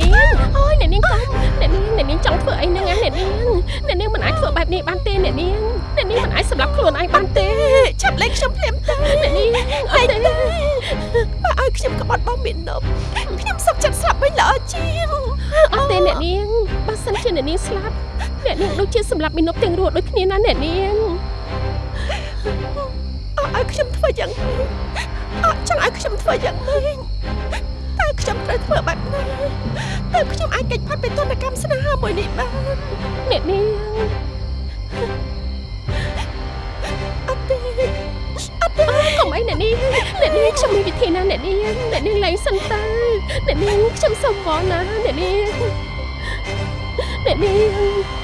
អ្នកនាងអូយអ្នកនាងកុំអ្នកនាងអ្នកនាងចង់ធ្វើអីហ្នឹងណាអ្នកនាងអ្នកនាងមិនអាចធ្វើបែបនេះបានទេអ្នកនាងអ្នកនាងមិនអាចសម្លាប់ខ្លួនឯងបានទេឆាប់លេងខ្ញុំភ្លាមទៅអ្នកនាងអត់ទេបើឲ្យខ្ញុំក្បត់បងមីនប់ខ្ញុំសុខចិត្តស្លាប់វិញល្អជាងអត់ទេអ្នកនាងបើសិនជាអ្នកនាងស្លាប់អ្នកនាងដូចជាសម្លាប់មីនុបទាំងរស់ដូចគ្នាណាអ្នកនាងអត់ឲ្យខ្ញុំធ្វើយ៉ាងម៉េចអត់ចង់ឲ្យខ្ញុំធ្វើយ៉ាងម៉េចតើ ខ្ញុំត្រូវធ្វើបែបណាតើខ្ញុំអាចកិច្ចផាត់ពីទនកម្មស្នេហាមួយនេះបានអ្នកនាងអត់ទេអត់ទេកុំអីអ្នកនាងអ្នកនាងខ្ញុំមានវិធីណាអ្នកនាងអ្នកនាងលែងសិនទៅអ្នកនាងខ្ញុំសុំវល់ណាអ្នកនាងអ្នកនាង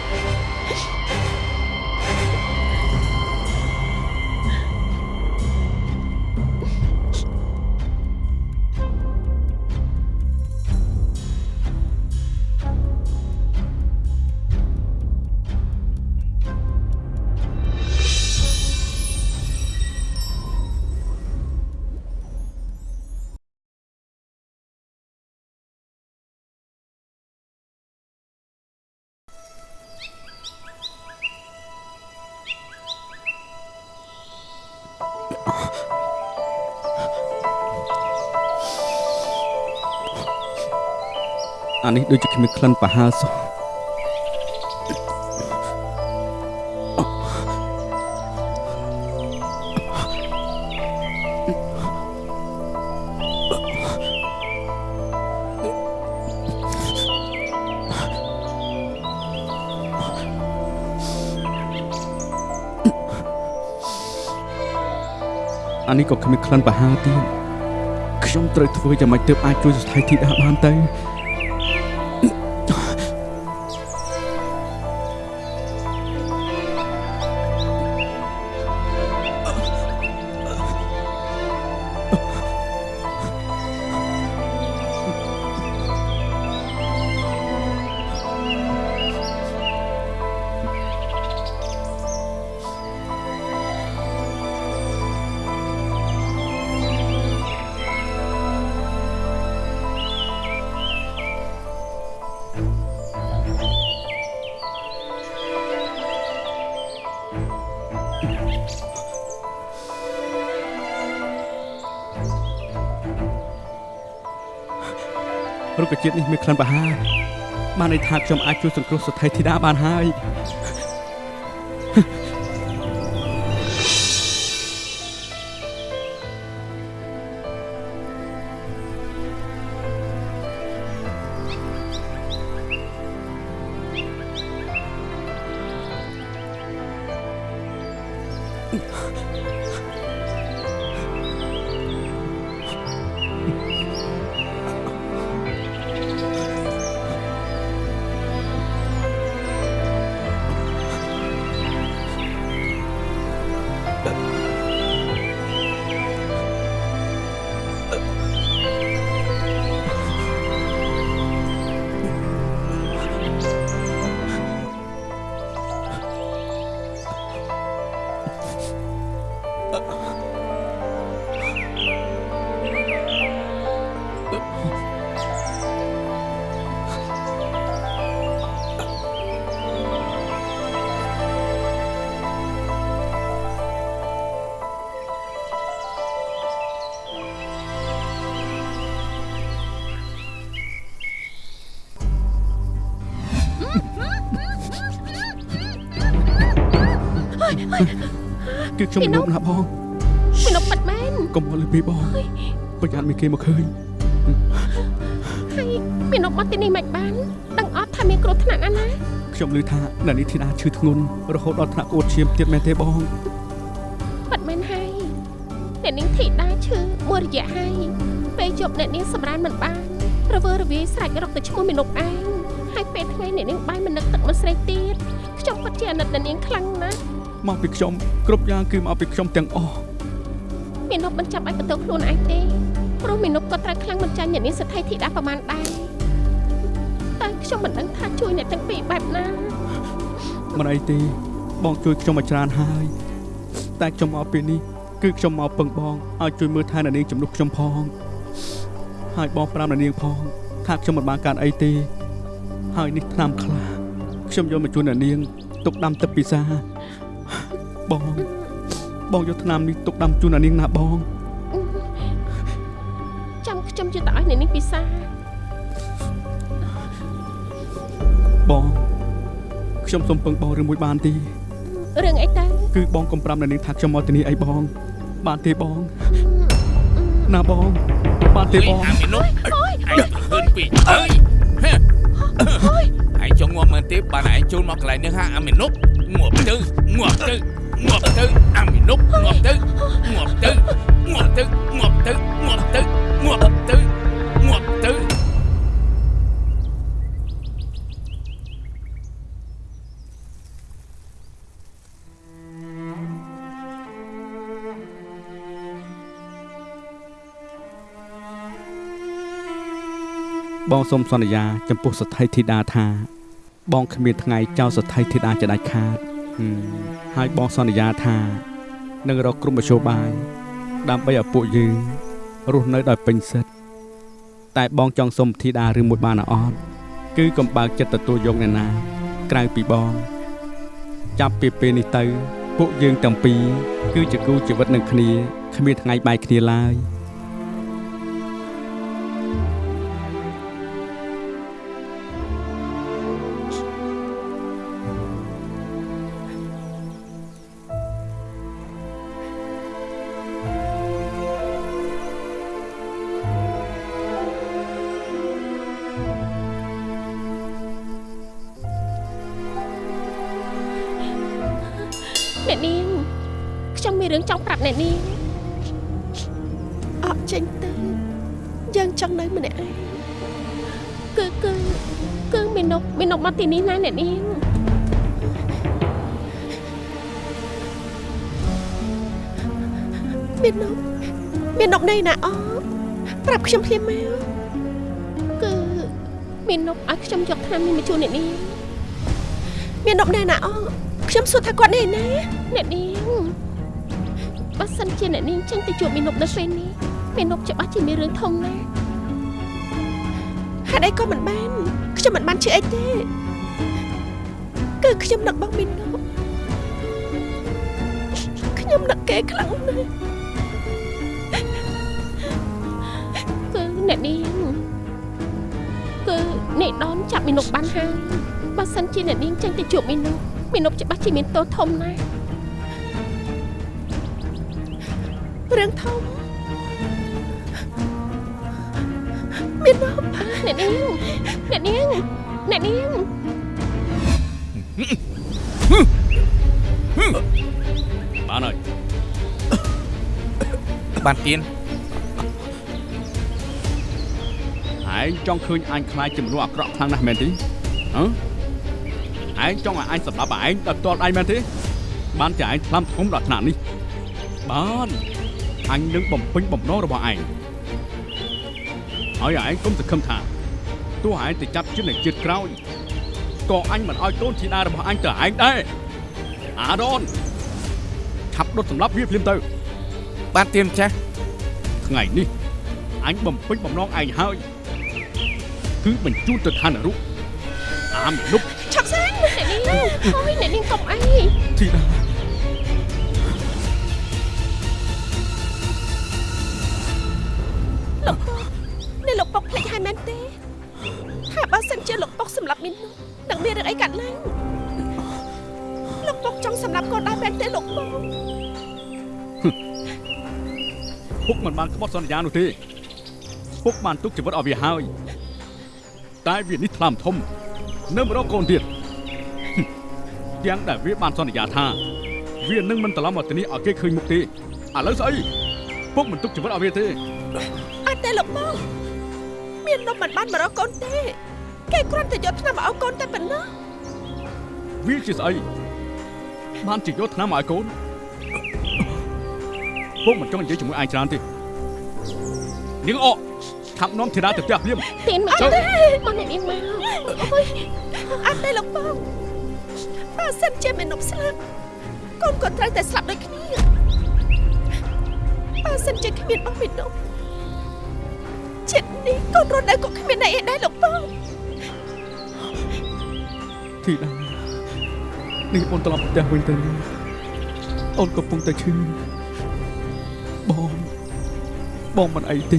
អានេះដូចជាគ្មានក្លិនប្រហើរសោះអានេះក៏គ្មានក្លិនប្រហើរទៀតខ្ញុំត្រូវធ្វើយ៉ាងម៉េចទើបអាចជួយស្ថិធីតាបានទៅ ជាតិនេះមានក្លិនប្រហើរបានន័យថាខ្ញុំអាចជួយសង្គ្រោះសទ្ធីធីតាបានហើយ គឺខ្ញុំមិនណាបងមីនុបបាត់មែនកុំមកលើពីបងប្រយ័ត្នមានគេមកឃើញហើយមីនុបមកទីនេះមិនបានដឹងអត់ថាមានគ្រោះថ្នាក់ណាណាខ្ញុំឮថាអ្នកនេះធីតាឈឺធ្ងន់រហូតដល់ថ្នាក់ក្អួតឈាមទៀតមែនទេបងបាត់មែនហើយអ្នកនាងធីតាឈឺមួយរយៈហើយពេលជប់អ្នកនាងសម្រានមិនបានរវើរវាយស្រែករកទៅឈ្មោះមីនុបឯងហើយពេលថ្ងៃអ្នកនាងបាយមិននឹកទឹកមិនស្រេកទៀតខ្ញុំពិតជាអាណិតអ្នកនាងខ្លាំងណាស់ មកពីខ្ញុំគ្រប់យ៉ាងគឺមកពីខ្ញុំទាំងអស់មីនុបមិនចាប់ឲ្យបន្ទោសខ្លួនឯងទេព្រោះមីនុបក៏ត្រូវខ្លាំងមិនចាញ់អ្នកនាងសទ្ធីធីតាប្រមាណដែរតែខ្ញុំមិនដឹងថាជួយអ្នកទាំងពីរបែបណាមិនអីទេបងជួយខ្ញុំមកច្រើនហើយតែខ្ញុំមកពេលនេះគឺខ្ញុំមកពឹងបងឲ្យជួយមើលថែអ្នកនាងជំនួសខ្ញុំផងហើយបងប្រាំអ្នកនាងផងថាខ្ញុំមិនបានកើតអីទេ ហើយនេះឆ្នាំខ្លះខ្ញុំយកមកជូនអ្នកនាងទុកដាំទឹកពិសា បង បងយកឆ្នាំនេះទុកដាំជូនអ្នកនាងណាបងចាំខ្ញុំជួយទៅឲ្យអ្នកនាងពិសាបងខ្ញុំសូមពឹងបងរឿងមួយបានទេរឿងអីទៅគឺបងកុំប្រាំអ្នកនាងថាខ្ញុំមកទីនេះអីបង បានទេបងណាបងបានទេបងអាមីនុឯងហឿនពេកអើយឯងចង់ងាប់មើលទេបានឯងចូលមកកន្លែងនេះហាអាមីនុងាប់ទៅងាប់ទៅ ងាប់ទៅអាមីនុងាប់ទៅងាប់ទៅងាប់ទៅងាប់ទៅងាប់ទៅងាប់ទៅងាប់ទៅបងសូមសន្យា ចំពោះសទ្ធីធីតាថា បងគ្មានថ្ងៃចោលសទ្ធីធីតាจะដាច់ខាត ហឹមហើយបងសន្យាថានឹងរកក្រុមមជ្ឈបាយដើម្បីឲ្យពួកយើងរស់នៅដោយពេញសិទ្ធិតែបងចង់សុំធីតាឬមួយបានអត់គឺកំបើកចិត្តទទួលយកអ្នកណា ក្រៅពីបង ចាប់ពីពេលនេះទៅ ពួកយើងទាំងពីរគឺជាគូជីវិតនឹងគ្នាគ្មានថ្ងៃបែកគ្នាឡើយ ជូនអ្នកនាងមាននប់ណែណាអខ្ញុំសួរថាគាត់ណែណាអ្នកនាងបើសិនជាអ្នកនាងចេញទៅជួបមីនុកនៅពេលនេះមីនុកច្បាស់ជាមានរឿងធំណាស់ហេតុអីក៏មិនបានខ្ញុំមិនបានជឿអីទេគឺខ្ញុំនឹកបងមាននប់ខ្ញុំនឹកគេខ្លាំងណាស់គឺអ្នកនាងគឺអ្នកដនចាប់មីនុកបានហើយបើសិនជាអ្នកនាងចេញទៅជួបមីនុកមីនុកច្បាស់ជាមានទោសធំណាស់រឿងធំមាននប់អ្នកនាងអ្នកនាងអ្នកនាងបានហើយបានទៀន ឯងចង់ឃើញអញខ្លាចជាមនុស្សអាក្រក់ខ្លាំងណាស់មែនទេហ៎ឯងចង់ឲ្យអញសម្លាប់ឯងដល់ផ្ទាល់ឯងមែនទេ បានជាឯងថ្លាំធំដល់ថ្នាក់នេះបានអញនឹងបំពេញបំណងរបស់ឯងហើយឯងកុំសង្ឃឹមថាទោះឯងទៅចាប់ជាតិនៃជាតិក្រោយក៏អញមិនឲ្យកូនធីតារបស់អញទៅឯងដែរអាដនឆាប់ដុតសម្លាប់វាភ្លាមទៅ បានទៀនចាស់ថ្ងៃនេះអញបំពេញបំណងឯងហើយ គឺបញ្ជូនទៅឋាននរុអាមលុបឆាប់សិនអ្នកនាងអូយអ្នកនាងកុំអីធីតានេះលោកពុកភ្លេចហើយមែនទេថាបើសិនជាលោកពុកសម្លាប់មីននោះនឹងមានរឿងអីកាត់ឡើងលោកពុកចង់សម្លាប់កូនដែរមែនទេលោកពុកពុកមិនបានក្បត់សន្យានោះទេពុកបានទុកជីវិតឲ្យវាហើយ តែវានេះថ្លាមធំនៅមករកកូនទៀតហឹមយ៉ាងដែលវាបានសន្យាថាវានឹងមិនត្រឡប់មកទីនេះឲ្យគេឃើញមុខទេឥឡូវស្អីពុកមិនទុកជីវិតឲ្យវាទេអត់ទេលោកពុកមាននំមិនបានមករកកូនទេ គេគ្រាន់តែយកឆ្នាំមកឲ្យកូនតែប៉ុណ្ណោះវាជាស្អីបានជាយកថ្នាំមកឲ្យកូនពុកមិនចង់និយាយជាមួយឯងច្រើនទេនាងអក ខាប់នាំធីតាទៅផ្ទះភ្លាមទៀនមកចុះមកអ្នកនាងមកអូយអត់ទេលោកពុកបើសិនជាមាននំស្លាប់កូនក៏ត្រូវតែស្លាប់ដូចគ្នាបើសិនជាគ្មានបងមាននំចិត្តនេះកូនរស់នៅក៏គ្មានន័យអីដែរលោកបងធីតានេះអូនត្រឡប់ផ្ទះវិញទៅអូនកំពុងតែឈឺបងបងមិនអីទេ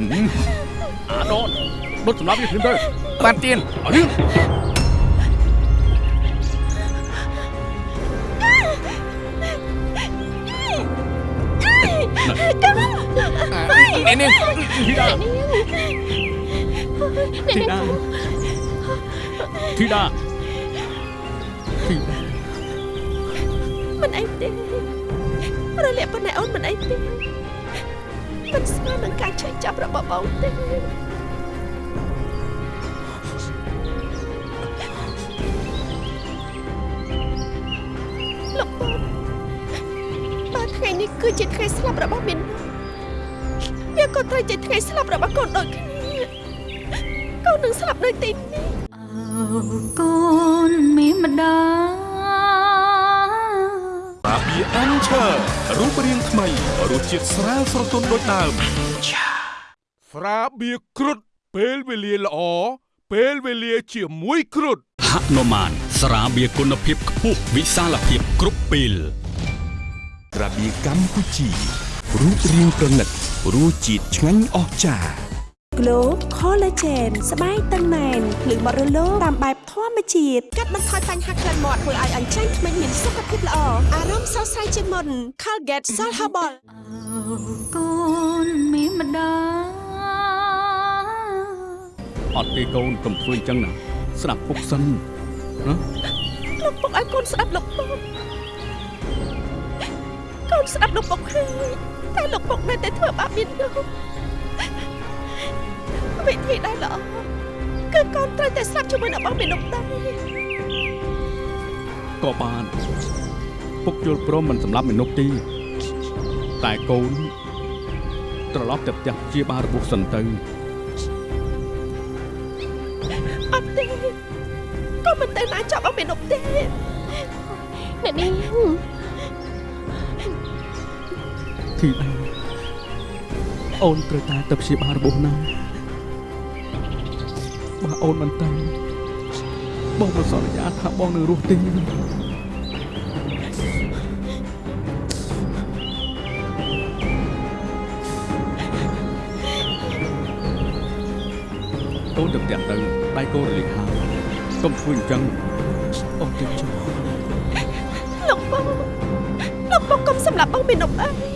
អាដនដុតសម្រាប់វាភ្លាមទៅបានទៀនអរៀងនេះនេះធីតាអ្នកធីនាងតាធីតាធីតាមិនអីទេរលាកប៉ុណ្ណេះអូនមិនអីទេ មិនស្មើនឹងការឆេះចាប់របស់បងទេលោកបងបើថ្ងៃនេះគឺជាថ្ងៃស្លាប់របស់មីនវាក៏ត្រូវជាថ្ងៃស្លាប់របស់កូនដូចគ្នាកូននឹងស្លាប់នៅទីនេះអើកូនមាន អានឈើរូបរាងថ្មីរសជាតិស្រាលស្រទន់ដូចដើមស្រាបៀរគ្រុតពេលវេលាល្អពេលវេលាជាមួយគ្រុតហនុមានស្រាបៀរគុណភាពខ្ពស់វិសាលភាពគ្រប់ពេលក្រាបៀកម្ពុជារូបរាងប្រណិតរសជាតិឆ្ងាញ់អស្ចារ្យ Glow Collagen ស្បែកតឹងណែនភ្លឺបត់រលោងតាមបែបធម្មជាតិកាត់បន្ថយបញ្ហាក្លិនមាត់ធ្វើឲ្យអញ្ចឹងក្មេងមានសុខភាពល្អអារម្មណ៍ស្រស់ស្រាយជាងមុន Colgate Salt Herbal អើកូនមានម្ដាយអត់ទេកូនកុំធ្វើអញ្ចឹងណាស្ដាប់ពុកសិនណាលោកពុកឲ្យកូនស្ដាប់លោកពុកកូនស្ដាប់លោកពុកហើយតែលោកពុកនៅតែធ្វើបាបមាននោះ វិធីដែលល្អគឺកូនត្រូវតែស្លាប់ជាមួយនឹងបងមាននោះដែរក៏បានពុកយល់ព្រមមិនសម្លាប់មនុស្សទេតែកូនត្រឡប់ទៅផ្ទះជាបាលរបួសសិនទៅអត់ទេកូនមិនទៅណាចាប់បងមាននោះទេអ្នកនាងធីតាអូនត្រូវតែទៅព្យាបាលរបួសណាបើ អូនមិនទៅបងមិនសន្យាថាបងនឹងរស់ទេអូនទៅផ្ទះទៅដៃកូនរលាកហើយកុំធ្វើអញ្ចឹងអូនទៅចុះលោកពុកលោកពុកកុំសម្លាប់បងមាននោះអើយ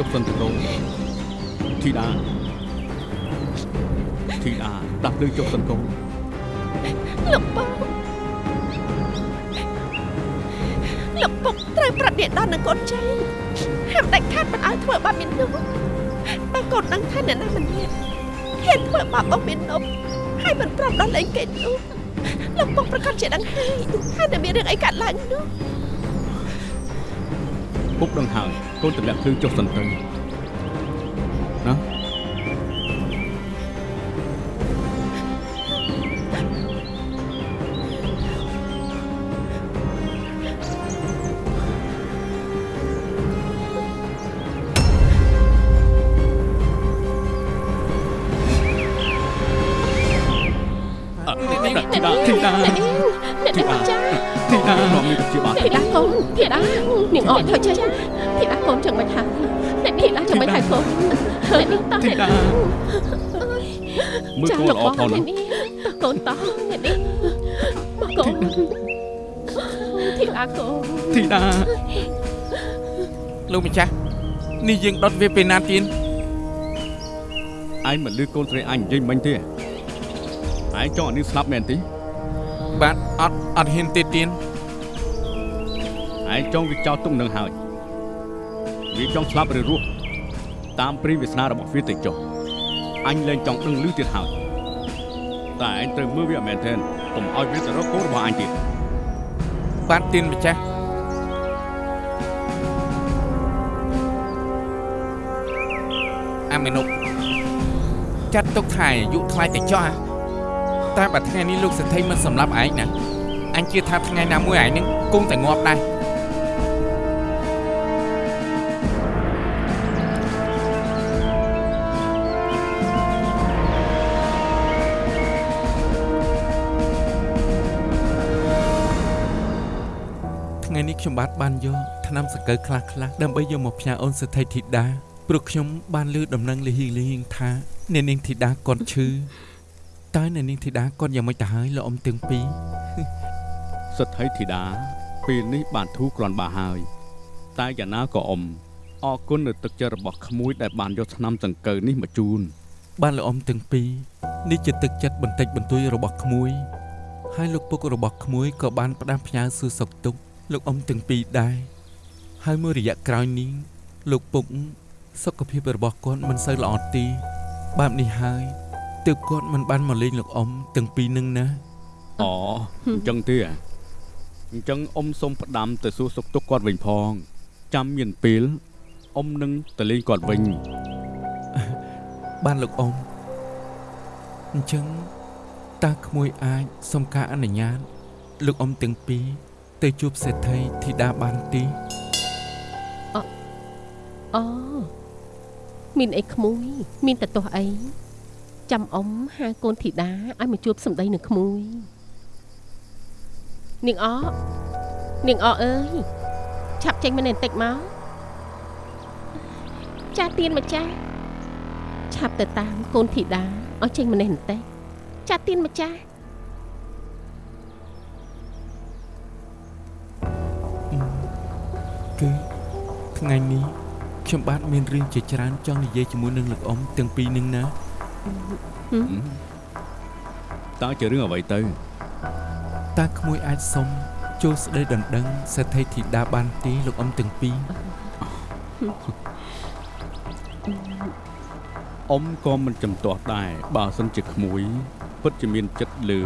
ចុះសិនទៅកូនធីតាធីតាដាក់ភ្លើងចុះសិនកូនលោកពុកលោកពុកត្រូវប្រាប់អ្នកដល់នឹងកូនចៃហាមដាច់ខាតមិនឲ្យធ្វើបាបមាននោះបើកូនដឹងថាអ្នកណាម្នាក់ហ៊ានធ្វើបាបបងមាននោះហើយមិនប្រាប់ដល់លេងគេនោះលោកពុកប្រកាសជាដឹងហើយថាតែមានរឿងអីកើតឡើងនោះ ពុកដឹងហើយកូនទម្លាក់ភ្លើងចុះសិនទៅណា លោកម្ចាស់នេះយើងដុតវាពេលណាទៀនឯងមិនលឺកូនស្រីអញនិយាយមិញទេឯងចង់ឲ្យនេះស្លាប់មែនទេបាទអត់អត់ហ៊ានទេទៀនឯងចង់វាចោលទុកនឹងហើយវាចង់ស្លាប់ឬរស់តាមព្រីវាសនារបស់វាទៅចុះអញលែងចង់ដឹងលឺទៀតហើយតែឯងត្រូវមើលវាឲ្យមែនទែនកុំឲ្យវាទៅរកកូនរបស់អញទៀតបាទទៀនម្ចាស់ អាមេនុកចាត់ទុកថាអាយុថ្លៃតែចោះហ៎តែបើថ្ងៃនេះលោកសទ្ធិមិនសម្លាប់ឯងណាអញជឿថាថ្ងៃណាមួយឯងនឹងគង់តែងាប់ដែរថ្ងៃនេះខ្ញុំបាទបានយកថ្នាំសង្កូវខ្លះខ្លះៗដើម្បីយកមកផ្ញើអូនសទ្ធិធីតា ព្រោះខ្ញុំបានលើដំណឹងលីហីលីហៀងថាអ្នកនាងធីតាគាត់ឈឺតើអ្នកនាងធីតាគាត់យ៉ាងម៉េចទៅហើយលោកអ៊ំទាំងពីរសទ្ធិធីតាពេលនេះបានធូរគ្រាន់បើហើយ តែយ៉ាងណាក៏អ៊ំអរគុណនៅទឹកចិត្តរបស់ក្មួយដែលបានយកថ្នាំចង្កូវនេះមកជូន បានលោកអ៊ំទាំងពីរនេះជាទឹកចិត្តបន្តិចបន្តួចរបស់ក្មួយ ហើយលោកពុករបស់ក្មួយក៏បានផ្ដាំផ្ញើសួរសុខទុក្ខលោកអ៊ំទាំងពីរដែរហើយមួយរយៈក្រោយនេះលោកពុក សុខភាពរបស់គាត់មិនសូវល្អទេបែបនេះហើយទើបគាត់មិនបានមកលេងលោកអ៊ំទាំងពីរនឹងណាអូអញ្ចឹងទេអញ្ចឹងអ៊ំសូមផ្ដាំទៅសួរសុខទុក្ខគាត់វិញផង ចាំមានពេលអ៊ំនឹងទៅលេងគាត់វិញបានលោកអ៊ំអញ្ចឹងតើក្មួយអាចសុំការអនុញ្ញាត លោកអ៊ំទាំងពីរទៅជួបសេដ្ឋីធីតាបានទេអូ មានអីក្មួយ មានតទាស់អីចាំអ៊ំហៅកូនធីតាឲ្យមកជួបសម្ដីនឹងក្មួយនាងអនាងអអើយឆាប់ចេញមកនេះបន្តិចមកចាស់ទៀនម្ចាស់ឆាប់ទៅតាមកូនធីតាឲ្យចេញមកនេះបន្តិចចាស់ទៀនម្ចាស់គឺថ្ងៃនេះ ខ្ញុំបាទមានរឿងជាច្រើនចង់និយាយជាមួយនឹងលោកអ៊ំទាំងពីរនឹងណាតើជារឿងអ្វីទៅតើក្មួយអាចសុំចូលស្ដីដណ្ដឹងសេដ្ឋីធីតាបានទេលោកអ៊ំទាំងពីរអ៊ំក៏មិនចំទាស់ដែរបើសិនជាក្មួយពិតជាមានចិត្តលើ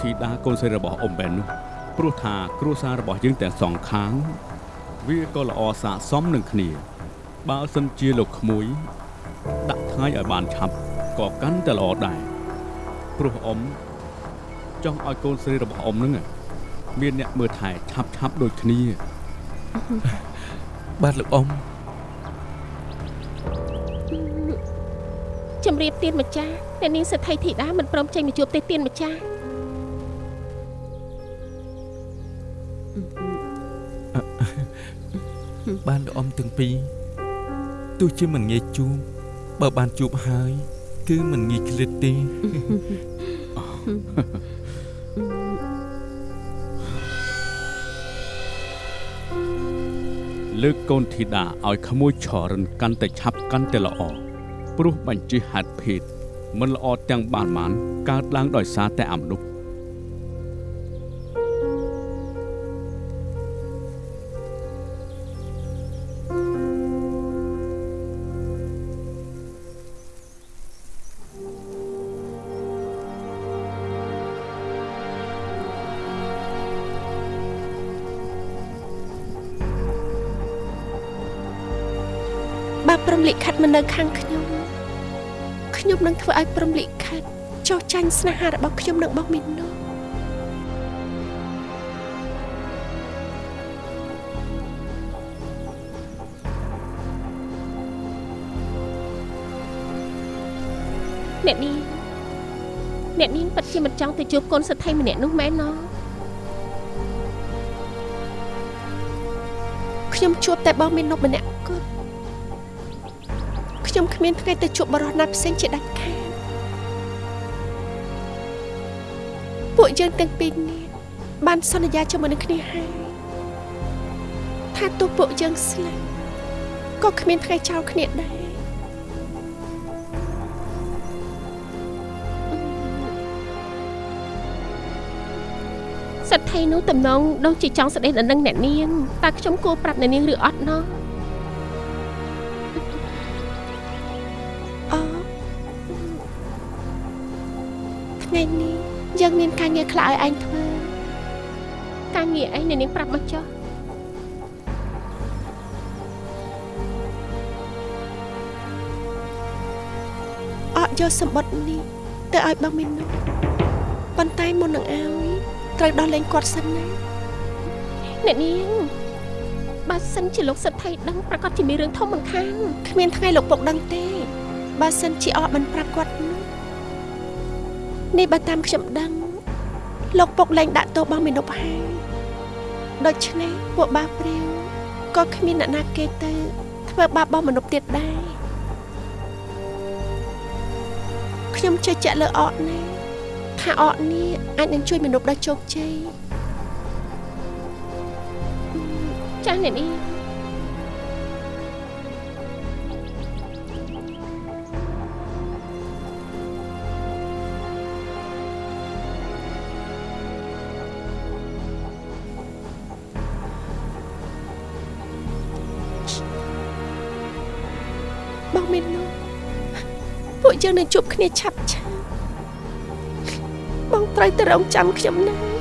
ធីតាកូនស្រីរបស់អ៊ំបែននោះព្រោះថាគ្រួសាររបស់យើងទាំងសងខាង វាក៏ល្អស័ក្តិសមនឹងគ្នា បើសិនជាលោកក្មួយ ដាក់ថ្ងៃឲ្យបានឆាប់ក៏កាន់តែល្អដែរព្រោះអ៊ំចង់ឲ្យកូនស្រីរបស់អ៊ំនឹងមានអ្នកមើលថែឆាប់ឆាប់ៗដូចគ្នាបាទលោកអ៊ំជំរាបទៀនម្ចាស់អ្នកនាងសេដ្ឋីធីតាមិនព្រមចេញមកជួបទេទៀនម្ចាស់បានលោកអ៊ំទាំងពីរទោះ ជាមិនងាយជួបបើបានជួបហើយ គឺមិនងាយឃ្លាតទេលើកកូនធីតាឲ្យក្មួយឆរិនកាន់តែឆាប់កាន់តែល្អព្រោះបញ្ជាហេតុភេទមិនល្អទាំងបានបានកើតឡើងដោយសារតែអំនុក មលិខិតមិននៅខាងខ្ញុំខ្ញុំនឹងធ្វើឲ្យព្រមលិខិតចោះចាញ់ស្នេហារបស់ខ្ញុំនឹងបងមីននោះអ្នកនាងអ្នកនាងពិតជាមិនចង់ទៅជួបកូនសេដ្ឋីម្នាក់នោះមែនណោះខ្ញុំជួបតែបងមីននោះម្នាក់គត់ ខ្ញុំគ្មានថ្ងៃទៅជួបបរិសុទ្ធណាត់ផ្សេងជាដាច់ខាតពួកយើងទាំងពីរនាក់បានសន្យាជាមួយនឹងគ្នាហើយថាទោះពួកយើងស្លាប់ក៏គ្មានថ្ងៃចោលគ្នាដែរសេដ្ឋីនោះតំណងដូចជាចង់ស្ដីដណ្ដឹងអ្នកនាងតើខ្ញុំគួរប្រាប់អ្នកនាងឬអត់ណោះ យើងមានការងារខ្លះឲ្យឯងធ្វើការងារអីអ្នកនាងប្រាប់មកចុះអត់យកសម្បត្តិនេះទៅឲ្យបងមីននោះប៉ុន្តែមុននឹងឲ្យត្រូវដោះលែងគាត់សិនណាអ្នកនាងបើសិនជាលោកសិទ្ធិដឹងប្រកាសជាមានរឿងធំមិនខានគ្មានថ្ងៃលោកពុកដឹងទេបើសិនជាអកមិនប្រាប់គាត់ នោះនេះបើតាមខ្ញុំដឹង លោកពុកលែងដាក់ទោសបងមេនុបហើយដូច្នេះពួកបាព្រាវក៏គ្មានអ្នកណាគេទៅ ធ្វើបាបបងមនុស្សទៀតដែរខ្ញុំជឿជាក់លើអកណាថាអកនេះអាចនឹងជួយមនុស្សដល់ជោគជ័យចាស់អ្នកនា បងមាននោះពួកយើងនឹងជួបគ្នាឆាប់ឆាប់បងត្រូវទៅរងចាំខ្ញុំណា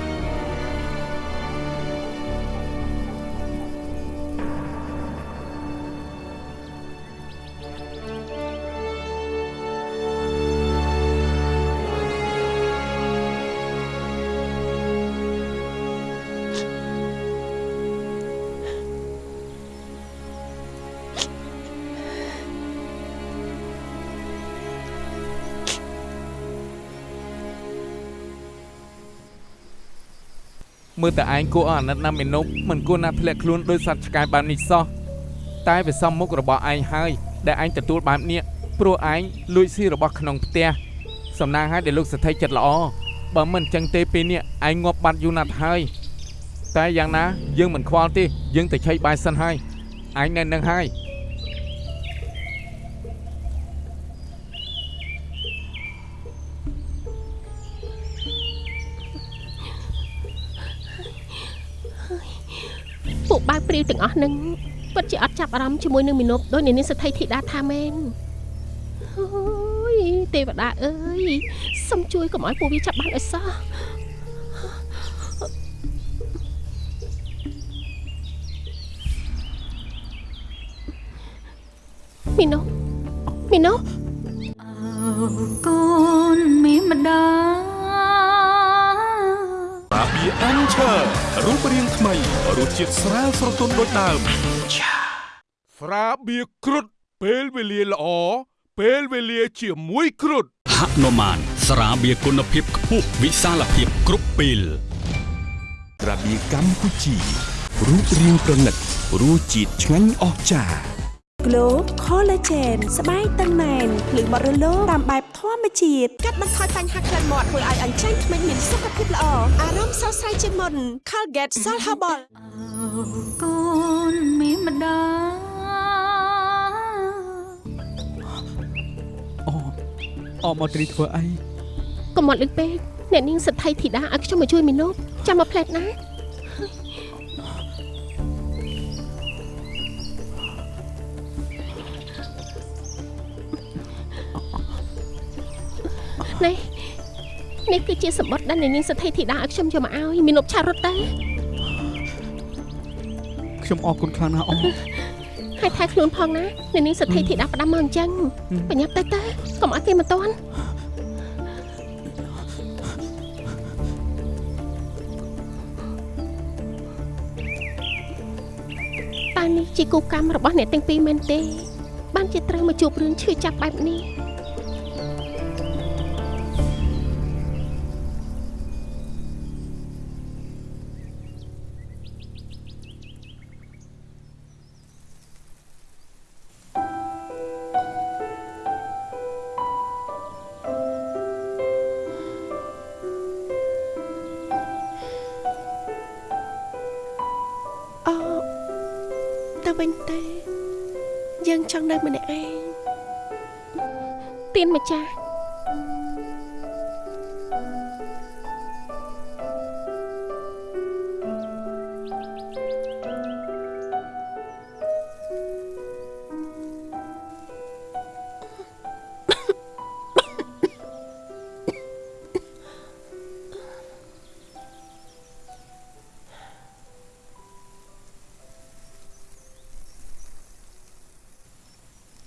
មើលតែឯងគួរឲ្យអាណិតណាស់មេនុបមិនគួរណាធ្លាក់ខ្លួនដោយសត្វឆ្កែបែបនេះសោះតែវាសមមុខរបស់ឯងហើយដែលឯងទទួលបែបនេះព្រោះឯងលួចស៊ីរបស់ក្នុងផ្ទះសំណាងឲ្យដែលលោកសទ្ធិចិត្តល្អបើមិនអញ្ចឹងទេពេលនេះឯងងាប់បាត់យូរណាស់ហើយតែយ៉ាងណាយើងមិនខ្វល់ទេយើងទៅឆៃបាយសិនហើយឯងនៅនឹងហើយ ពួកបាវព្រាវទាំងអស់នឹងពិតជាអត់ចាប់អារម្មណ៍ជាមួយនឹងមីនុបដោយអ្នកនាងសទ្ធិធីតាថាមែនអូយទេវតាអើយសូមជួយកុំឲ្យពួកវាចាប់បានឲ្យសោះមីនុបមីនុបអើកូនមានម្ដាសា ប៊ីអានឆើរូបរាងថ្មីរសជាតិស្រាលស្រទន់ដូចដើមស្រាបៀរគ្រុតពេលវេលាល្អពេលវេលាជាមួយគ្រុតហនុមានស្រាបៀរគុណភាពខ្ពស់វិសាលភាពគ្រប់ពេលក្រាបៀកម្ពុជារូបរាងប្រណិតរសជាតិឆ្ងាញ់អស្ចារ្យ Glow Collagen ស្បែកតឹងណែនភ្លឺបរិលោតាមបែបធម្មជាតិកាត់បន្ថយបញ្ហាក្លិនមាត់ធ្វើឲ្យអញ្ចឹងក្មេងមានសុខភាពល្អអារម្មណ៍ស្រស់ស្រាយជាងមុន Colgate Salt Herbal អើកូនមានម្ដាអូអមកត្រីធ្វើអីកុំមកលឹកពេកអ្នកនាងសទ្ធិធីតាឲ្យខ្ញុំមកជួយមីនុបចាំមកផ្លែតណា នេះនេះគឺជាសម្បត្តិដែលអ្នកនាងសទ្ធិធីតាឲ្យខ្ញុំយកមកឲ្យមីនុបឆារត់ទៅខ្ញុំអរគុណខ្លាំងណាស់អូហើយថែខ្លួនផងណាអ្នកនាងសទ្ធិធីតាផ្ដាំមកអញ្ចឹងបញ្ញាប់ទៅទៅកុំឲ្យគេមកតន់តើនេះជាគូកម្មរបស់អ្នកទាំងពីរមែនទេ បានជាត្រូវមកជួបរឿងឈឺចាប់បែបនេះ ម្ចាស់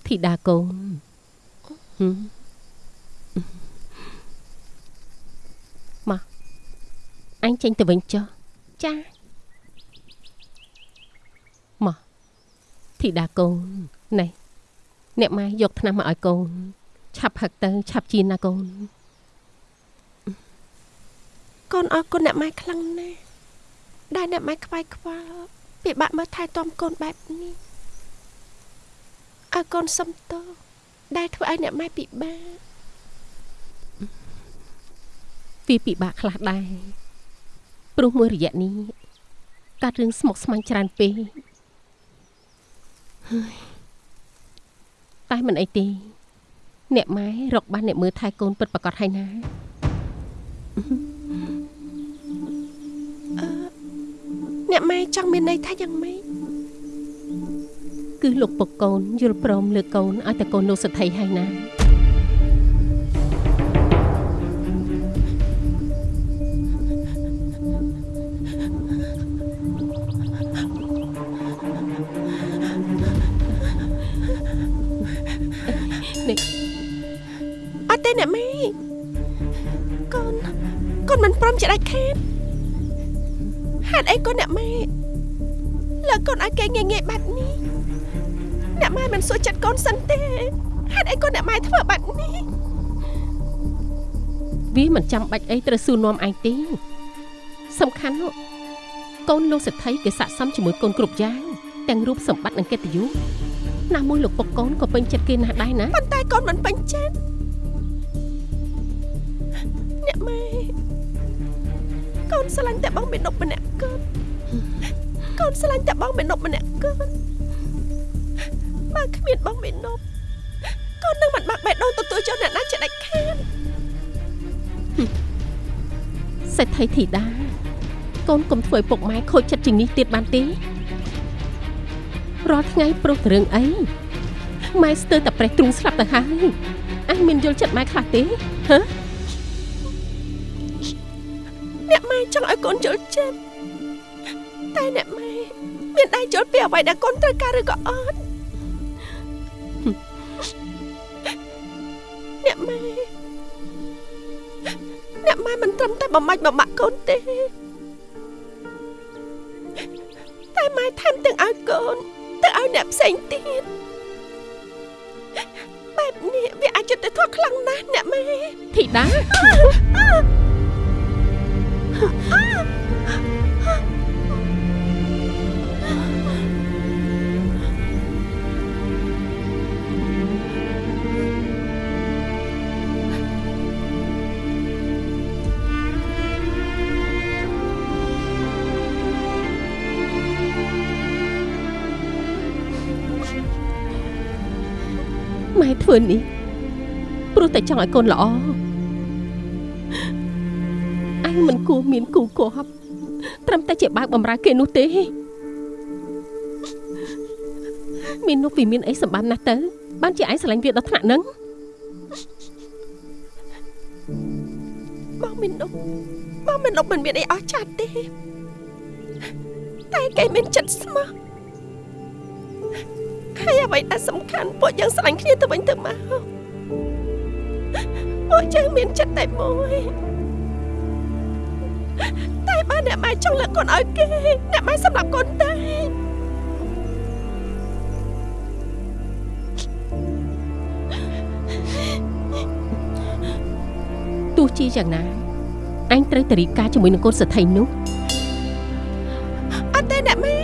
ធីតាកូនហឹមមក អញ ចេញទៅវិញចុះចាមកធីតាកូនណែអ្នកម៉ែយកថ្នាំមកឲ្យកូន ឆាប់ផឹកទៅ ឆាប់ជៀនណាកូនកូនអរគុណអ្នកម៉ែខ្លាំងណាស់ដែលអ្នកម៉ែខ្វាយខ្វល់ពិបាកមើលថែទាំកូនបែបនេះឲ្យកូនសុំទោសដែលធ្វើឲ្យអ្នកម៉ែពិបាកវាពិបាកខ្លះដែរ ព្រោះមួយរយៈនេះកាត់រឿងស្មុគស្មាញច្រើនពេកហើយតែមិនអីទេ អ្នកម៉ែរកបានអ្នកមើលថែកូនពិតប្រកបហើយណាអ្នកម៉ែចង់មានន័យថាយ៉ាងម៉េចគឺលោកពុកកូនយល់ព្រមលើកកូនឲ្យតែកូនលោកសទ្ធិហើយណា ព្រមជាដាច់ខាតហេតុអីកូនអ្នកម៉ែលើកកូនឲ្យគេងាយងាយបែបនេះអ្នកម៉ែមិនសួរចិត្តកូនសិនទេហេតុអីកូនអ្នកម៉ែធ្វើបែបនេះវាមិនចាំបាច់អីត្រូវសួរនាំឯងទេសំខាន់នោះកូនលោកសទ្ធិគេស័ក្តិសមជាមួយកូនគ្រប់យ៉ាងទាំងរូបសម្បត្តិនិងកិត្តិយសណាមួយលោកពុកកូនក៏ពេញចិត្តគេណាស់ដែរណាប៉ុន្តែកូនមិនពេញចិត្តអ្នកម៉ែ កូនស្រឡាញ់តែបងមេនុបម្នាក់កូនកូនស្រឡាញ់តែបងមេនុបម្នាក់កូនបើគ្មានបងមេនុបកូននឹងមិនបាក់បេះដូងទទួលយកអ្នកណាជាដាច់ខាតសេដ្ឋីធីតាកូនកុំធ្វើឲ្យពុកម៉ែខូចចិត្តជាងនេះទៀតបានទេរាល់ថ្ងៃប្រុសទៅរឿងអីម៉ែស្ទើរតែប្រេះទ្រូងស្លាប់ទៅហើយអញមានយល់ចិត្តម៉ែខ្លះទេហ៎ កូនយល់ចិត្តតែអ្នកម៉ែមានដៃយល់ពីអ្វីដែលកូនត្រូវការឬក៏អត់អ្នកម៉ែអ្នកម៉ែមិនត្រឹមតែបំមាច់បំបាក់កូនទេតែម៉ែថែមទាំងឲ្យកូនទៅឲ្យអ្នកផ្សេងទៀតបែបនេះវាអាចចិត្តទៅធោះខ្លាំងណាស់អ្នកម៉ែធីតា ធ្វើនេះព្រោះតែចង់ឲ្យកូនល្អអញមិនគួរមានគូគប់ត្រឹមតែជាបើកបំរើគេនោះទេមាននោះវាមានអីសម្បានណាស់ទៅ បានជាឯងស្រឡាញ់វាដល់ថ្នាក់ហ្នឹងបងមិនដប់បងមិនដប់មិនមានអីអស់ចាស់ទេតែគេមានចិត្តស្មោះ ហើយអ្វីដែលសំខាន់ពួកយើងស្រឡាញ់គ្នាទៅវិញទៅមកពួកយើងមានចិត្តតែមួយតែបើអ្នកម៉ែចង់លើកកូនឲ្យគេអ្នកម៉ែសម្រាប់កូនតែទោះជាយ៉ាងណាអញត្រូវតែរីកការជាមួយនឹងកូនសទ្ធិនោះអត់ទេអ្នកម៉ែ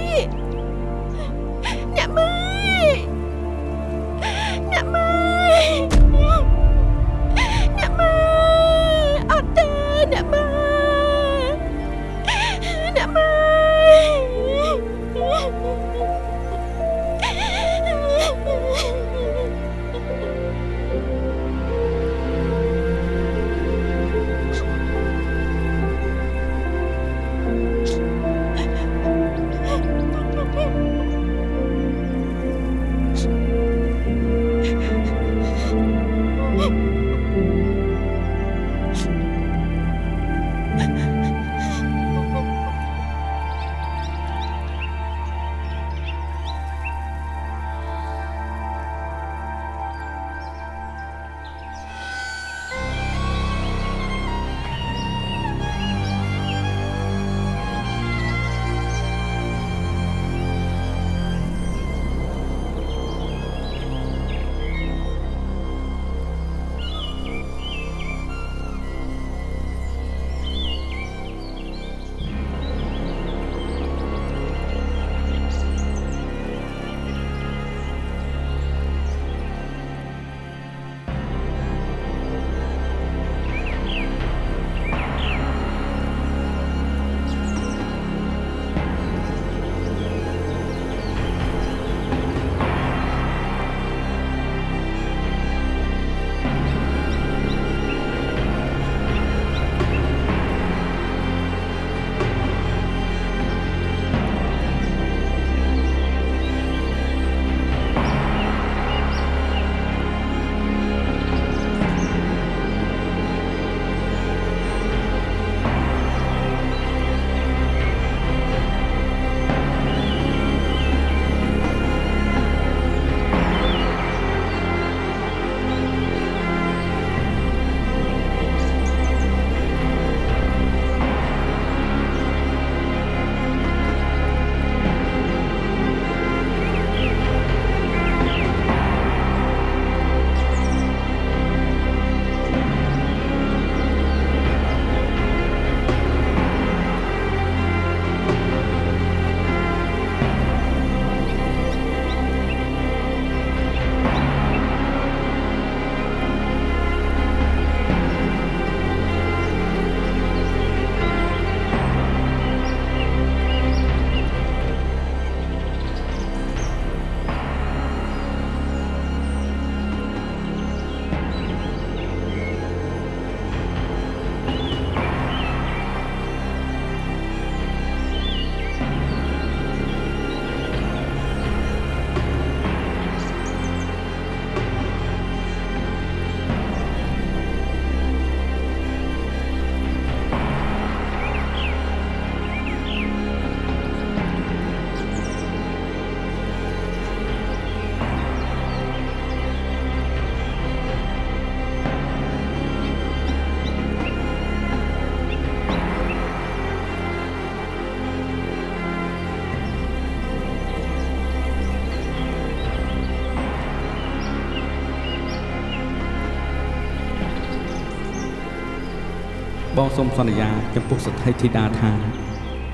បងសូមសន្យាចំពោះសទ្ធីធីតាថា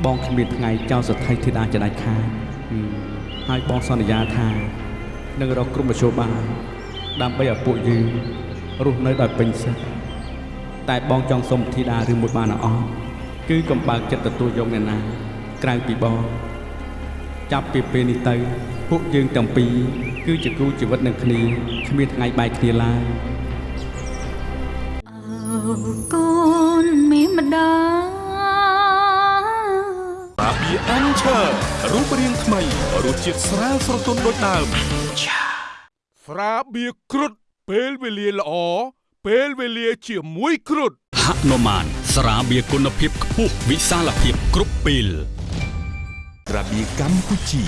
បងគ្មានថ្ងៃចោលសទ្ធីធីតាជាដាច់ខាតហឹមហើយបងសន្យាថានឹងរកក្រុមមជ្ឈបាយដើម្បីឲ្យពួកយើងរស់នៅដោយពេញសិទ្ធិតែបងចង់សុំធីតាឬមួយបានអត់គឺកុំបើកចិត្តទទួលយកអ្នកណាក្រៅពីបងចាប់ពីពេលនេះទៅ ពួកយើងទាំងពីរគឺជាគូជីវិតនឹងគ្នាគ្មានថ្ងៃបែកគ្នាឡើយ អានឆើរូបរាងថ្មីរសជាតិស្រាលស្រទន់ដូចដើមស្រាបៀរគ្រុឌពេលវេលាល្អពេលវេលាជាមួយគ្រុឌហនុមានស្រាបៀរគុណភាពខ្ពស់វិសាលភាពគ្រប់ពេលរបៀកម្ពុជា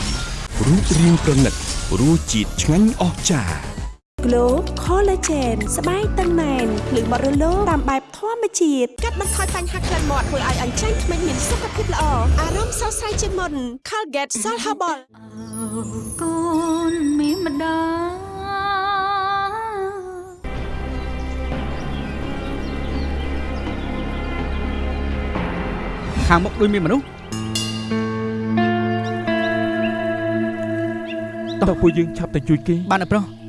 រូបរាងប្រណិតរសជាតិឆ្ងាញ់អស្ចារ្យ Glow Collagen ស្បែកតឹងណែនភ្លឺបរិលោតាមបែបធម្មជាតិកាត់បន្ថយបញ្ហាក្លិនមាត់ធ្វើឲ្យអញ្ចឹងក្មេងមានសុខភាពល្អអារម្មណ៍ស្រស់ស្រាយជាងមុន Colgate Salt Herbal អើកូនមានម្ដាយខាងមុខដូចមានមនុស្សតើពួកយើងឆាប់ទៅជួយគេបានអត់ប្រុស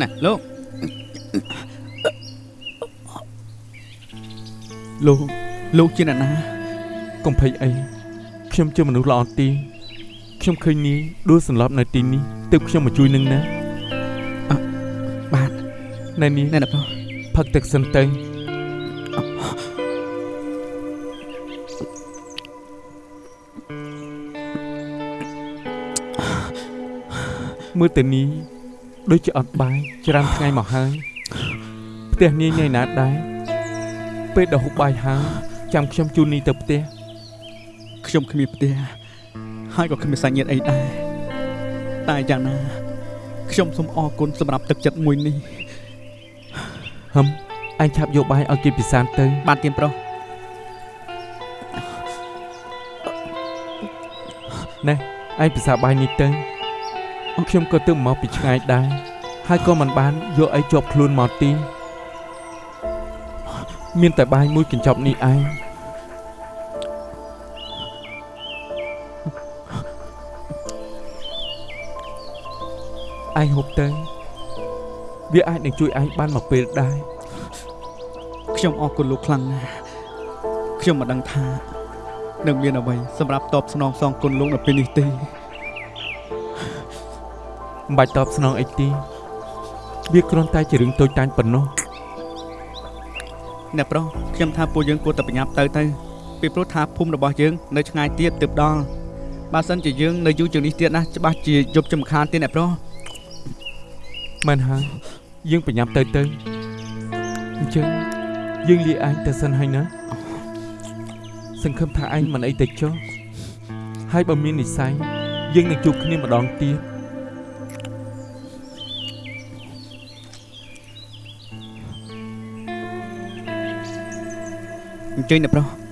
ណែលោកលោកលោកជាអ្នកណាកុំភ័យអីខ្ញុំជាមនុស្សល្អទីខ្ញុំឃើញនាយដួលសន្លប់នៅទីនេះទើបខ្ញុំមកជួយនឹងណាបាទណែនាយណែណាប្រុសផឹកទឹកសិនទៅ មើលទៅនេះដូចជាអត់បាយច្រើនថ្ងៃមកហើយផ្ទះនាយនៅណាដែរពេលដល់ហូបបាយហើយចាំខ្ញុំជូននាយទៅផ្ទះខ្ញុំគ្មានផ្ទះហើយក៏គ្មានសាច់ញាតិអីដែរតែយ៉ាងណាខ្ញុំសូមអរគុណសម្រាប់ទឹកចិត្តមួយនេះហឹមអញឆាប់យកបាយឲ្យគេពិសានទៅ បានទៀមប្រុសណែឯងពិសាបាយនេះទៅ ខ្ញុំក៏ទើបមកពីឆ្ងាយដែរហើយក៏មិនបានយកអីជាប់ខ្លួនមកទីមានតែបាយមួយកញ្ចប់នេះឯងឯងហូបទៅវាអាចនឹងជួយឯងបានមកពេលដែរខ្ញុំអរគុណលោកខ្លាំងណាស់ខ្ញុំមិនដឹងថានឹងមានអ្វីសម្រាប់តបស្នងសងគុណលោកនៅពេលនេះទេ មិនបាច់តបស្នងអីទេវាគ្រាន់តែជារឿងតូចតាចប៉ុណ្ណោះអ្នកប្រុសខ្ញុំថាពួកយើងគួរតែប្រញាប់ទៅទៅពីព្រោះថាភូមិរបស់យើងនៅឆ្ងាយទៀតទើបដល់បើសិនជាយើងនៅយូរជាងនេះទៀតណាច្បាស់ជាយប់ចំខានទៀតអ្នកប្រុសមែនហើយយើងប្រញាប់ទៅទៅអញ្ចឹងយើងលាឯងទៅសិនហើយណាសង្ឃឹមថាឯងមិនអីទៅចុះហើយបើមាននិស័យយើងនឹងជួបគ្នាម្ដងទៀត អញ្ជើញអ្នកប្រុស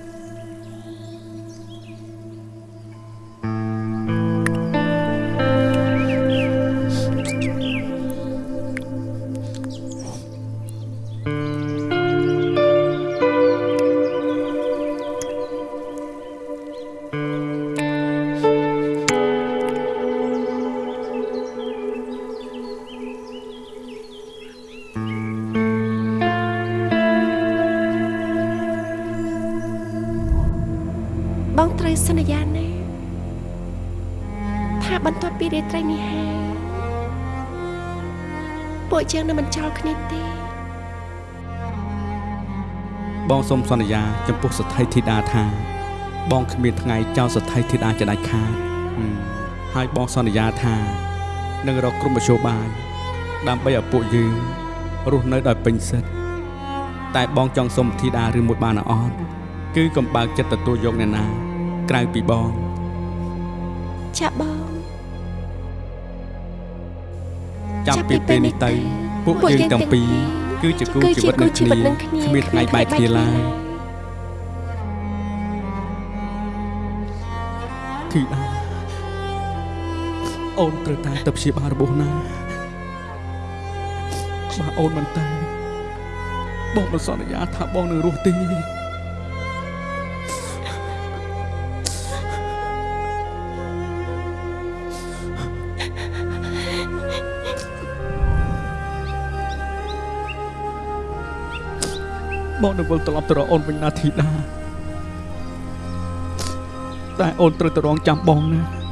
យើងនឹងមិនចោលគ្នាទេបងសូមសន្យា ចំពោះសទ្ធីធីតាថា បងគ្មានថ្ងៃចោលសទ្ធីធីតាជាដាច់ខាតហឹមហើយបងសន្យាថានឹងរកក្រុមមជ្ឈបាយដើម្បីឲ្យពួកយើងរស់នៅដោយពេញសិទ្ធិតែបងចង់សុំធីតាឬមួយបានអត់គឺកុំបើកចិត្តទទួលយកអ្នកណា ក្រៅពីបងចាក់បងចាប់ពីពេលនេះទៅ ពួកយើងទាំងពីរគឺជាគូជីវិតនឹងគ្នាគ្មានថ្ងៃបែកគ្នាឡើយធីតាអូនត្រូវតាមទៅព្យាបាលរបួសណាបើអូនមិនទៅបងមិនសន្យាថាបងនឹងរស់ទេ បងនឹងវិលត្រឡប់ទៅរកអូនវិញណាធីតាតែអូនត្រូវទៅរងចាំបងណា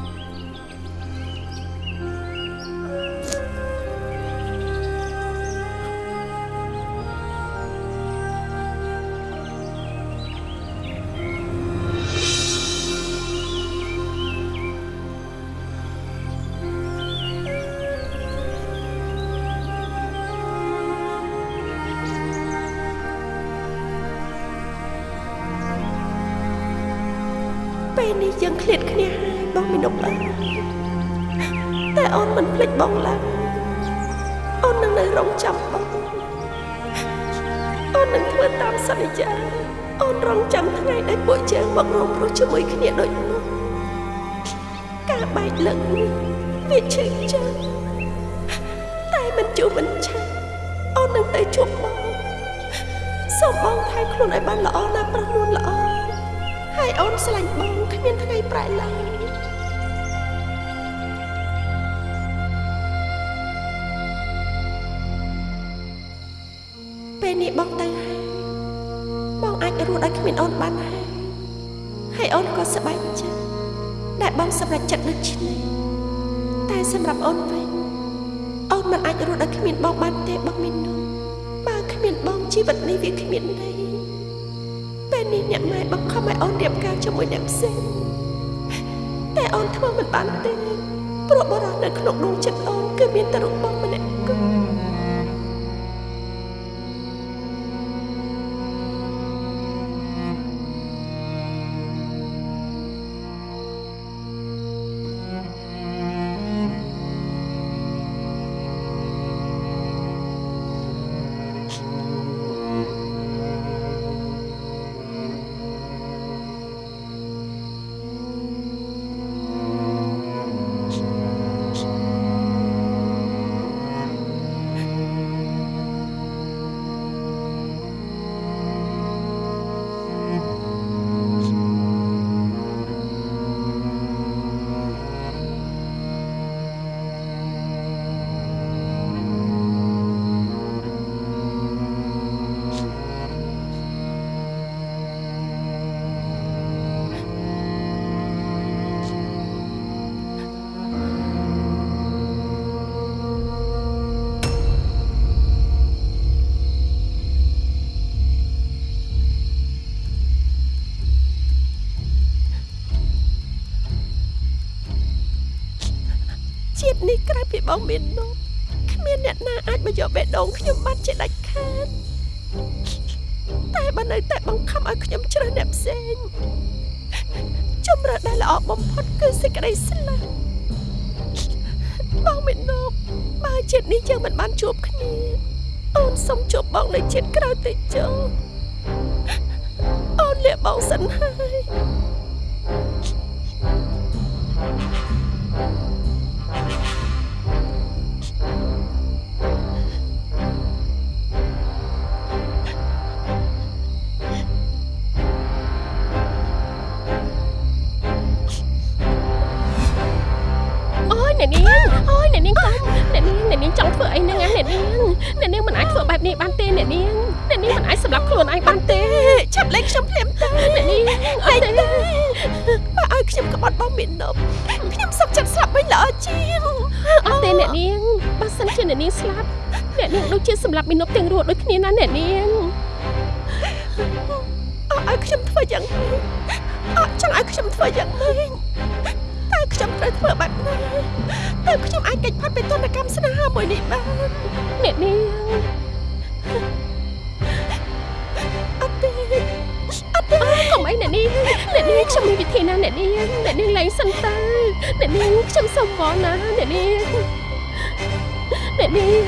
រងចាំបងអូននឹងធ្វើតាមសន្យាអូនរងចាំថ្ងៃដែលពួកយើងមករងព្រោះជាមួយគ្នាដូចនោះការបែកលើកនេះវាឈឺចាំតែមិនជួបមិនឆាប់អូននឹងទៅជួបបងសូមបងថែខ្លួនឲ្យបានល្អណាប្រនួនល្អហើយអូនស្រឡាញ់បងគ្មានថ្ងៃប្រែឡើយ សម្រេចចិត្តដូច្នេះតែសម្រាប់អូនវិញអូនមិនអាចរស់ដោយគ្មានបងបានទេបងមីនុបើគ្មានបងជីវិតនេះវាគ្មានន័យពេលនេះអ្នកម៉ែបង្ខំឲ្យអូនរៀបការជាមួយអ្នកផ្សេងតែអូនធ្វើមិនបានទេព្រោះបរិះនៅក្នុងដួងចិត្តអូនគឺមានតែរូបបង បងមាននោះគ្មានអ្នកណាអាចមកយកបេះដូងខ្ញុំបានជាដាច់ខាតតែបើនៅតែបង្ខំឲ្យខ្ញុំជ្រើសអ្នកផ្សេងជំរឿនដែលល្អបំផុតគឺសេចក្តីស្លាប់បងមាននោះបើជាតិនេះយើងមិនបានជួបគ្នា អូនសុំជួបបងនៅជាតិក្រោយទៅចុះអូនលាបងសិនហើ អ្នកនាងអ្នកនាងមិនអាចសម្លាប់ខ្លួនឯងបានទេឆាប់លេងខ្ញុំភ្លាមទៅអ្នកនាងអត់ទេបើឲ្យខ្ញុំក្បត់បងមាននប់ខ្ញុំសុខចិត្តស្លាប់វិញល្អជាងអត់ទេអ្នកនាងបើសិនជាអ្នកនាងស្លាប់អ្នកនាងដូចជាសម្លាប់មីនុបទាំងរស់ដូចគ្នាណាអ្នកនាងអើឲ្យខ្ញុំធ្វើយ៉ាងម៉េចអត់ចង់ឲ្យខ្ញុំធ្វើយ៉ាងម៉េចតែខ្ញុំត្រូវធ្វើបែបណាតែខ្ញុំអាចកិច្ចផាត់ពីទនកម្មស្នេហាមួយនេះបានអ្នកនាង អីអ្នកនាងអ្នកនាងខ្ញុំមានវិធីណាអ្នកនាងអ្នកនាងលែងសិនទៅអ្នកនាងខ្ញុំសុំវល់ណាអ្នកនាងអ្នកនាង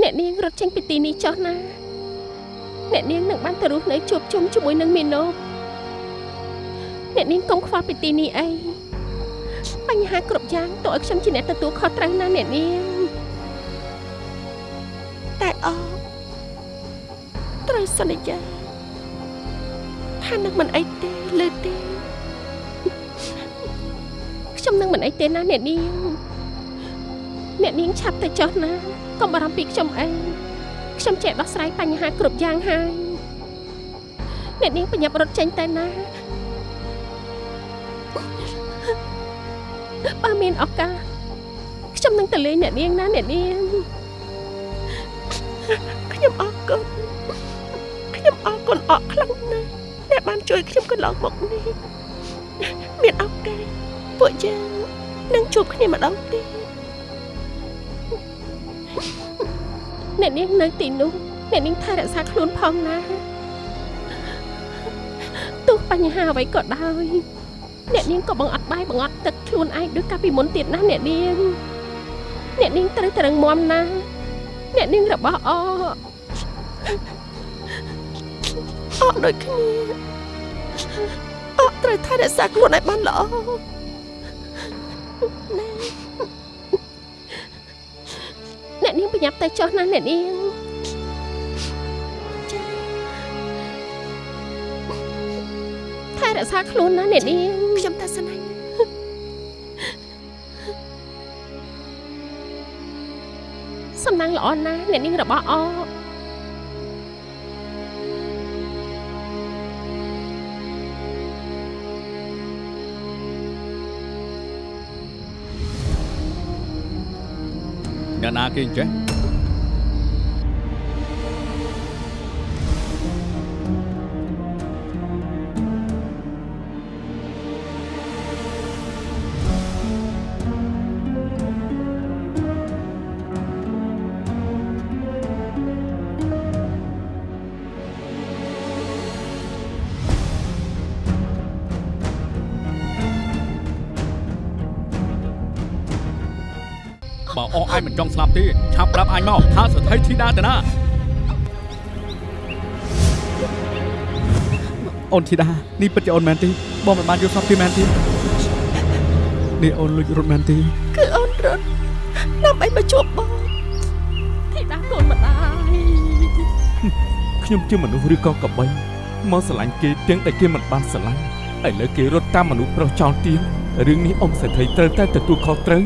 អ្នកនាងរត់ចេញពីទីនេះចុះណា អ្នកនាងនឹងបានទៅរស់នៅជួបជុំជាមួយនឹងមីណូ អ្នកនាងកុំខ្វល់ពីទីនេះអីបញ្ហាគ្រប់យ៉ាងតើឲ្យខ្ញុំជាអ្នកទទួលខុសត្រូវណាអ្នកនាងតែអត្រូវសន្យាថានឹងមិនអីទេលើទេខ្ញុំនឹងមិនអីទេណាអ្នកនាងអ្នកនាងឆាប់ទៅចុះណាកុំបារម្ភពីខ្ញុំអីខ្ញុំចេះដោះស្រាយបញ្ហាគ្រប់យ៉ាងហើយអ្នកនាងប្រញាប់រត់ចេញទៅណា បើមានឱកាសខ្ញុំនឹងទៅលេងអ្នកនាងណាអ្នកនាងខ្ញុំអរគុណខ្ញុំអរគុណអរខ្លាំងណាស់ដែលបានជួយខ្ញុំកន្លងមកនេះមានឱកាសពួកយើងនឹងជួបគ្នាម្ដងទៀតអ្នកនាងនៅទីនោះអ្នកនាងថែរក្សាខ្លួនផងណាទោះបញ្ហាអ្វីក៏ដោយ អ្នកនាងក៏បង្អត់បាយបង្អត់ទឹកខ្លួនឯងដូចកាលពីមុនទៀតណាអ្នកនាងអ្នកនាងត្រូវត្រឹងមាំណាអ្នកនាងរបស់អអរដូចគ្នាអរត្រូវថែរក្សាខ្លួនឲ្យបានល្អអ្នកនាងប្រញាប់ទៅចុះណាអ្នកនាង ថែរក្សាខ្លួនណាអ្នកនាងខ្ញុំតែសិនហើយសំណាងល្អណាស់អ្នកនាងរបស់អអ្នកណាគេអញ្ចេះ ចង់ស្លាប់ទេឆាប់ប្រាប់អញមកថាសទ្ធិធីតាទៅណាអូនធីតានេះពិតជាអូនមែនទេបងមិនបានយកស្លាប់ទេមែនទេនេះអូនលួចរត់មែនទេគឺអូនរត់ដើម្បីមកជួបបងធីតាកូនម្ដាយខ្ញុំជាមនុស្សឬក៏កបីមកស្រឡាញ់គេទាំងដែលគេមិនបានស្រឡាញ់ឥឡូវគេរត់តាមមនុស្សប្រុសចោលទៀងរឿងនេះអ៊ំសេដ្ឋីត្រូវតែទទួលខុសត្រូវ